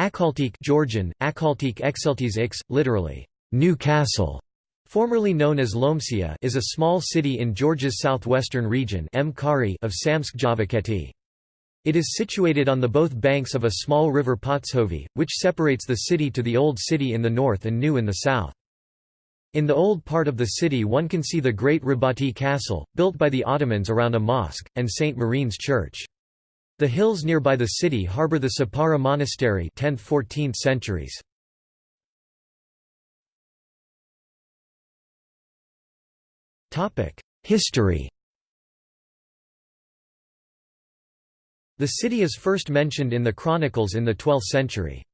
Akaltik Georgian, Akaltik Exeltis X, literally, New Castle, formerly known as Lomsia is a small city in Georgia's southwestern region of Samtskhe Javakheti. It is situated on the both banks of a small river Potskhovi, which separates the city to the Old City in the north and New in the south. In the old part of the city one can see the Great Rabati Castle, built by the Ottomans around a mosque, and St. Marine's Church. The hills nearby the city harbour the Sapara Monastery 10th–14th centuries. History The city is first mentioned in the chronicles in the 12th century.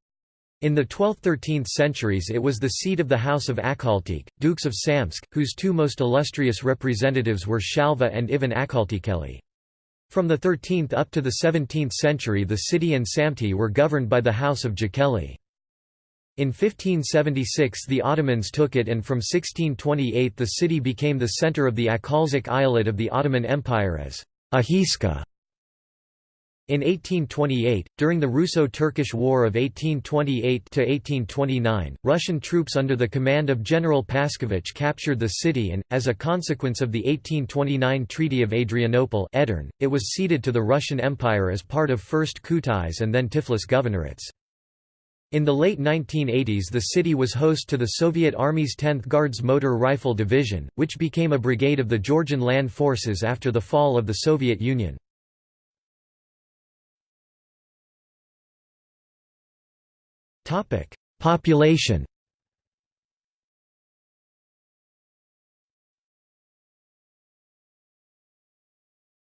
In the 12th–13th centuries it was the seat of the House of Akaltik, Dukes of Samtskhe, whose two most illustrious representatives were Shalva and Ivan Akaltikeli. From the 13th up to the 17th century the city and Samti were governed by the House of Jakeli. In 1576 the Ottomans took it and from 1628 the city became the centre of the Akalzik Eyalet of the Ottoman Empire as Ahiska. In 1828, during the Russo-Turkish War of 1828–1829, Russian troops under the command of General Paskevich captured the city and, as a consequence of the 1829 Treaty of Adrianople Edirne, it was ceded to the Russian Empire as part of first Kutais and then Tiflis governorates. In the late 1980s the city was host to the Soviet Army's 10th Guards Motor Rifle Division, which became a brigade of the Georgian Land Forces after the fall of the Soviet Union. Topic: Population.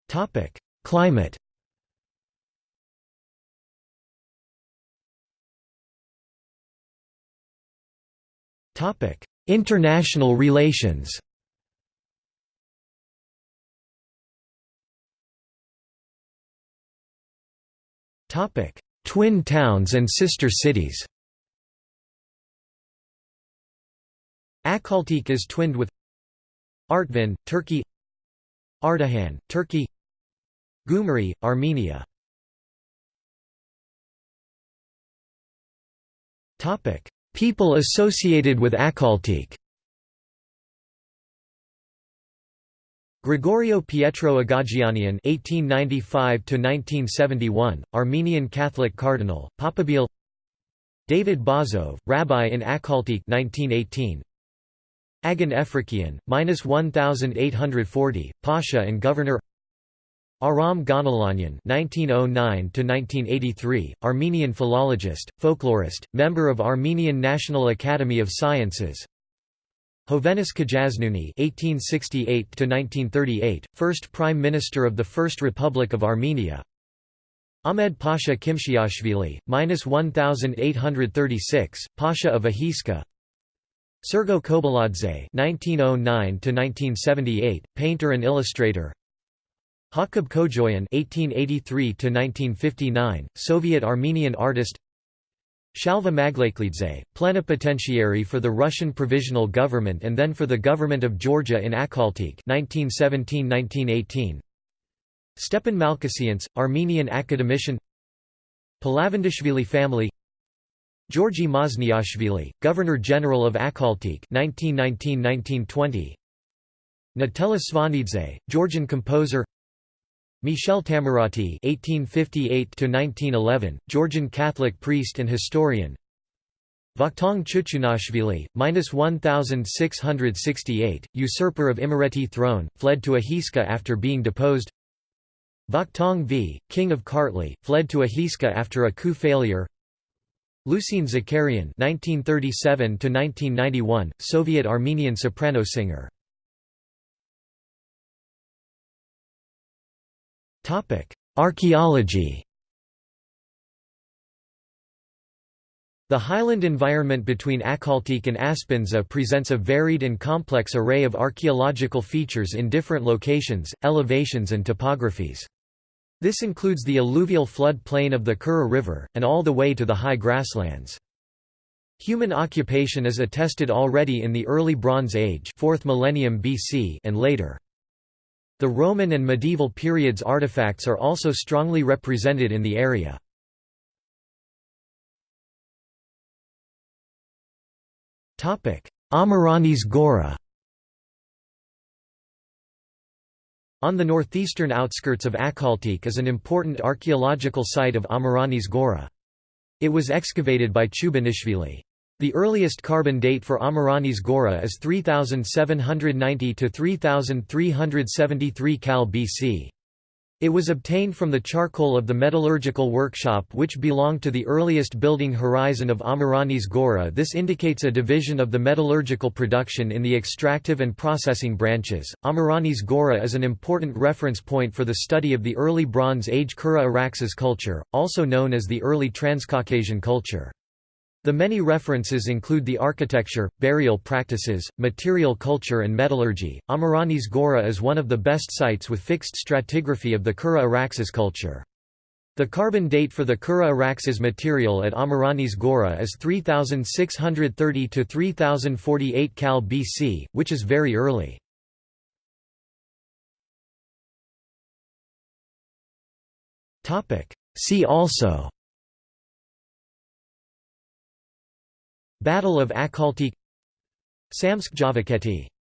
Topic: Climate. Topic: International relations. Topic: Twin towns and sister cities. Akaltik is twinned with Artvin, Turkey Ardahan, Turkey Gyumri, Armenia. People associated with Akaltik Gregorio Pietro Agagianian (1895–1971), Armenian Catholic cardinal, Papabile. David Bazov, rabbi in Akaltik, 1918. Agan Efrikian, minus 1840, Pasha and governor. Aram Ghanalanyan (1909–1983), Armenian philologist, folklorist, member of Armenian National Academy of Sciences. Hovhannes Khajaznuni (1868–1938), first Prime Minister of the First Republic of Armenia. Ahmed Pasha Khimshiashvili, minus 1836, Pasha of Ahiska. Sergo Kobaladze (1909–1978), painter and illustrator. Hakob Kojoyan (1883–1959), Soviet Armenian artist. Shalva Maglakelidze, plenipotentiary for the Russian Provisional Government and then for the Government of Georgia in Akaltik 1917–1918. Stepan Malkasians, Armenian academician. Palavandishvili family. Georgi Mazniashvili, Governor-General of Akaltik 1919–1920 Natella Svanidze, Georgian composer Michel Tamarati (1858–1911), Georgian Catholic priest and historian. Vakhtang Chuchunashvili, minus 1668, usurper of Imereti throne, fled to Ahiska after being deposed. Vakhtang V, king of Kartli, fled to Ahiska after a coup failure. Lusine Zakarian (1937–1991), Soviet Armenian soprano singer. Archaeology The highland environment between Akaltik and Aspindza presents a varied and complex array of archaeological features in different locations, elevations and topographies. This includes the alluvial flood plain of the Kura River, and all the way to the high grasslands. Human occupation is attested already in the early Bronze Age 4th millennium BC and later. The Roman and medieval periods artifacts are also strongly represented in the area. Amarani's Gora On the northeastern outskirts of Akhaltik is an important archaeological site of Amarani's Gora. It was excavated by Chubinashvili. The earliest carbon date for Amaranis Gora is 3790 to 3373 Cal BC. It was obtained from the charcoal of the metallurgical workshop which belonged to the earliest building horizon of Amaranis Gora this indicates a division of the metallurgical production in the extractive and processing branches. Amaranis Gora is an important reference point for the study of the early Bronze Age Kura Araxes culture, also known as the early Transcaucasian culture. The many references include the architecture, burial practices, material culture and metallurgy. Amaranis Gora is one of the best sites with fixed stratigraphy of the Kura Araxes culture. The carbon date for the Kura Araxes material at Amaranis Gora is 3630 to 3048 Cal BC, which is very early. See also Battle of Akhaltik Samtskhe Javakheti